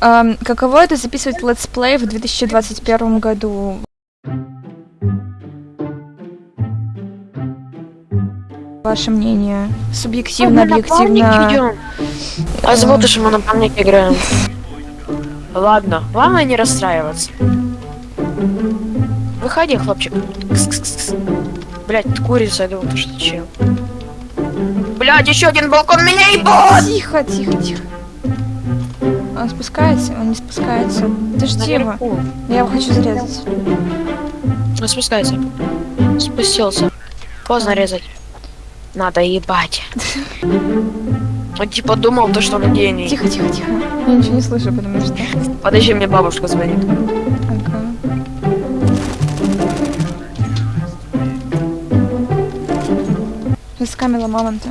Ам, каково это записывать летсплей в 2021 году? Ваше мнение? Субъективно, Ну, объективно. А зовут что мы на памятник играем. Ладно, главное не расстраиваться. Выходи, хлопчик. Блять, курица, я думал, ты что чел. Блять, еще один балкон меня ебут! Тихо, тихо, тихо. Он спускается? Он не спускается. Подожди его. Я его хочу зарезать. Он спускается. Спустился. Поздно резать. Надо ебать. Он типа думал, то, что он гений. Тихо, тихо, тихо. Я ничего не слышу, потому что... Подожди, мне бабушка звонит. Из камела мамонта.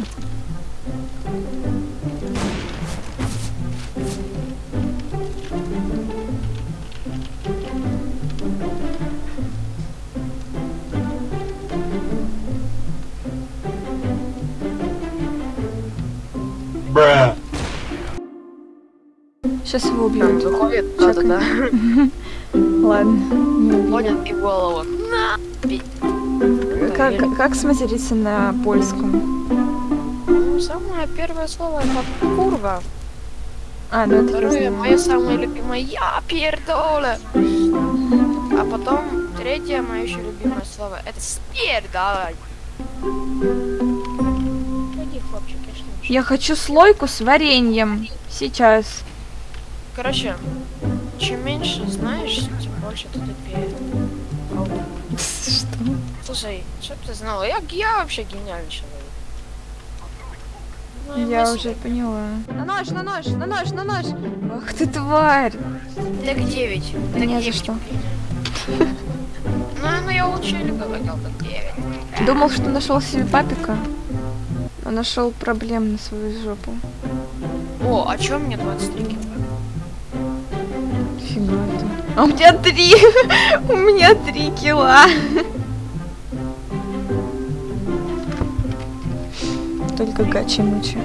Bruh. Сейчас его убьют. выходит, да-да-да. Ладно. не убили. Ходит и голову. Как, как, сматериться на польском? Ну, самое первое слово это курва. А, ну это Второе, мое самое любимое я пердоле. А потом третье мое еще любимое слово это спердалай. Пойди, хлопчик, я Я хочу слойку с вареньем. Сейчас. Короче, чем меньше знаешь, тем больше ты тупее. Что? Слушай, чтоб ты знала, я, я вообще гениальный человек. Ну, Я мысли. уже поняла. На нож, на нож, на нож, на нож. Ах ты тварь. Так 9. Да не за что. Ну, ну я лучше люблю, так 9. Думал, что нашел себе папика. Но нашел проблем на свою жопу. О, а чё мне 23 кило? Фига ты. А у меня три. У меня три кила. Только гачи мучи.